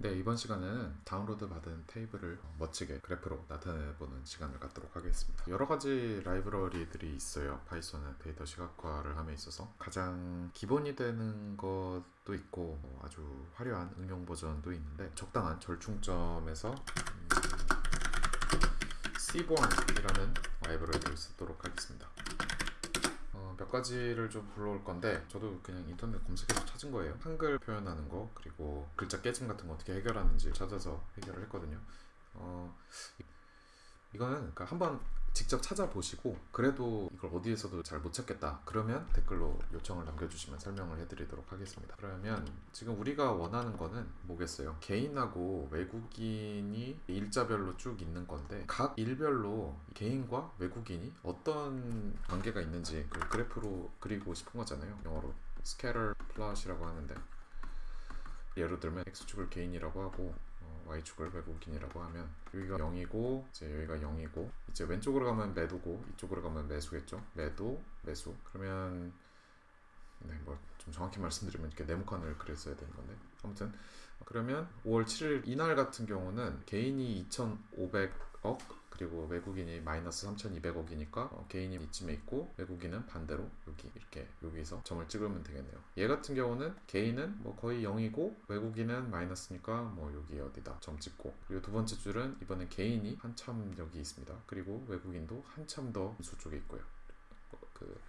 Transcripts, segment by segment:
네, 이번 시간에는 다운로드 받은 테이블을 멋지게 그래프로 나타내보는 시간을 갖도록 하겠습니다. 여러 가지 라이브러리들이 있어요. 파이썬은 데이터 시각화를 함에 있어서 가장 기본이 되는 것도 있고 뭐 아주 화려한 응용 버전도 있는데 적당한 절충점에서 음, Seaborn이라는 라이브러리를 쓰도록 하겠습니다. 어, 몇 가지를 좀 불러올 건데 저도 그냥 인터넷 검색해서 찾은 거예요. 한글 표현하는 거 그리고 글자 깨짐 같은 거 어떻게 해결하는지 찾아서 해결을 했거든요. 어, 이거는 그러니까 한번 직접 찾아보시고 그래도 이걸 어디에서도 잘 못 찾겠다 그러면 댓글로 요청을 남겨주시면 설명을 해드리도록 하겠습니다. 그러면 지금 우리가 원하는 거는 뭐겠어요? 개인하고 외국인이 일자별로 쭉 있는 건데 각 일별로 개인과 외국인이 어떤 관계가 있는지 그 그래프로 그리고 싶은 거잖아요. 영어로 scatter plot이라고 하는데 예를 들면 x축을 개인이라고 하고 y축을 외국인이라고 하면 여기가 0이고 이제 여기가 0이고 이제 왼쪽으로 가면 매도고 이쪽으로 가면 매수겠죠? 매도 매수. 그러면 네 뭐 좀 정확히 말씀드리면 이렇게 네모칸을 그렸어야 되는 건데 아무튼 그러면 5월 7일 이날 같은 경우는 개인이 2,500억 그리고 외국인이 마이너스 3,200억이니까 어, 개인이 이쯤에 있고 외국인은 반대로 여기 이렇게 여기서 점을 찍으면 되겠네요. 얘 같은 경우는 개인은 뭐 거의 0이고 외국인은 마이너스니까 뭐 여기 어디다 점 찍고 그리고 두 번째 줄은 이번엔 개인이 한참 여기 있습니다. 그리고 외국인도 한참 더 수쪽에 있고요. 그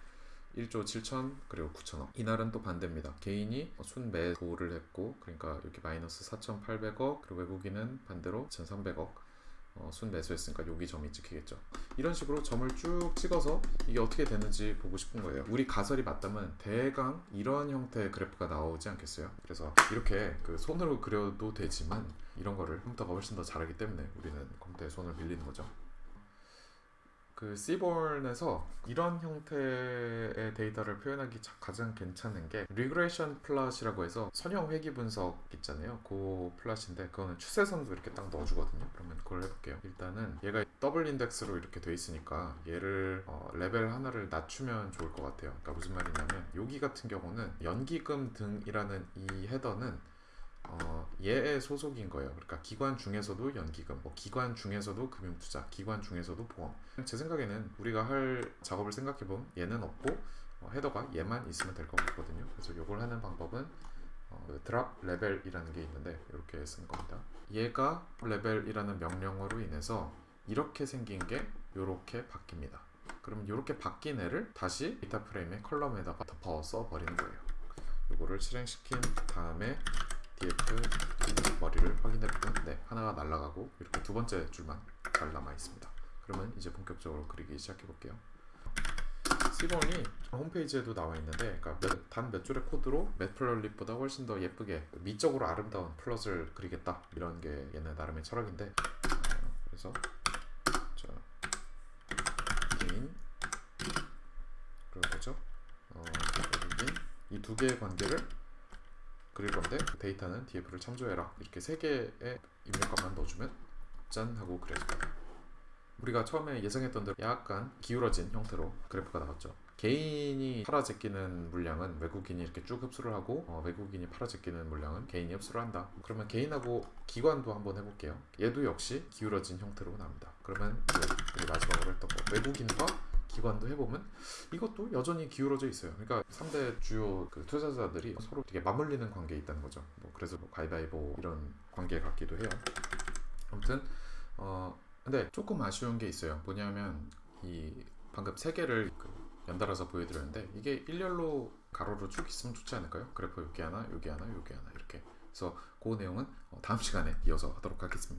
1조 7천 그리고 9천억 이날은 또 반대입니다. 개인이 순매도를 했고 그러니까 이렇게 마이너스 4,800억 그리고 외국인은 반대로 1,300억 어, 순 매수했으니까 여기 점이 찍히겠죠. 이런 식으로 점을 쭉 찍어서 이게 어떻게 되는지 보고 싶은 거예요. 우리 가설이 맞다면 대강 이런 형태의 그래프가 나오지 않겠어요? 그래서 이렇게 그 손으로 그려도 되지만 이런 거를 컴퓨터가 훨씬 더 잘하기 때문에 우리는 컴퓨터에 손을 빌리는 거죠 그 Seaborn에서 이런 형태의 데이터를 표현하기 가장 괜찮은 게 Regression Plot이라고 해서 선형 회귀 분석 있잖아요. 그 plot인데 그거는 추세선도 이렇게 딱 넣어주거든요. 그러면 그걸 해볼게요. 일단은 얘가 더블 인덱스로 이렇게 돼 있으니까 얘를 어, 레벨 하나를 낮추면 좋을 것 같아요. 그러니까 무슨 말이냐면 여기 같은 경우는 연기금 등이라는 이 header는 어, 얘의 소속인 거예요. 그러니까 기관 중에서도 연기금, 뭐 기관 중에서도 금융투자, 기관 중에서도 보험. 제 생각에는 우리가 할 작업을 생각해보면 얘는 없고 어, header가 얘만 있으면 될 것 같거든요. 그래서 이걸 하는 방법은 어, 그 drop level이라는 게 있는데 이렇게 쓰는 겁니다. 얘가 레벨이라는 명령어로 인해서 이렇게 생긴 게 이렇게 바뀝니다. 그러면 이렇게 바뀐 애를 다시 data frame의 column에다가 덮어 써 버리는 거예요. 이거를 실행시킨 다음에 df 머리를 확인해 보면 네 하나가 날아가고 이렇게 두 번째 줄만 잘 남아 있습니다. 그러면 이제 본격적으로 그리기 시작해 볼게요. C본이 홈페이지에도 나와 있는데 그러니까 단몇 줄의 코드로 Matplotlib보다 훨씬 더 예쁘게 미적으로 아름다운 plot을 그리겠다. 이런 게 얘네 나름의 철학인데. 어, 그래서 자 개인 그리고 뭐죠? 어, 이두 개의 관계를 그릴 건데 데이터는 df를 참조해라. 이렇게 세 개의 입력값만 넣어주면 짠 하고 그려집니다. 우리가 처음에 예상했던 대로 약간 기울어진 형태로 그래프가 나왔죠. 개인이 팔아 제끼는 물량은 외국인이 이렇게 쭉 흡수를 하고 어, 외국인이 팔아 제끼는 물량은 개인이 흡수를 한다. 그러면 개인하고 기관도 한번 해볼게요. 얘도 역시 기울어진 형태로 나옵니다. 그러면 이제 마지막으로 했던 거. 외국인과 기관도 해보면 이것도 여전히 기울어져 있어요. 그러니까 3대 주요 그 투자자들이 서로 되게 맞물리는 관계에 있다는 거죠. 뭐 그래서 뭐 가위바위보 이런 관계 같기도 해요. 아무튼 어 근데 조금 아쉬운 게 있어요. 뭐냐면 이 방금 세 개를 그 연달아서 보여드렸는데 이게 일렬로 가로로 쭉 있으면 좋지 않을까요? 그래프 여기 하나, 여기 하나, 여기 하나 이렇게. 그래서 그 내용은 어, 다음 시간에 이어서 하도록 하겠습니다.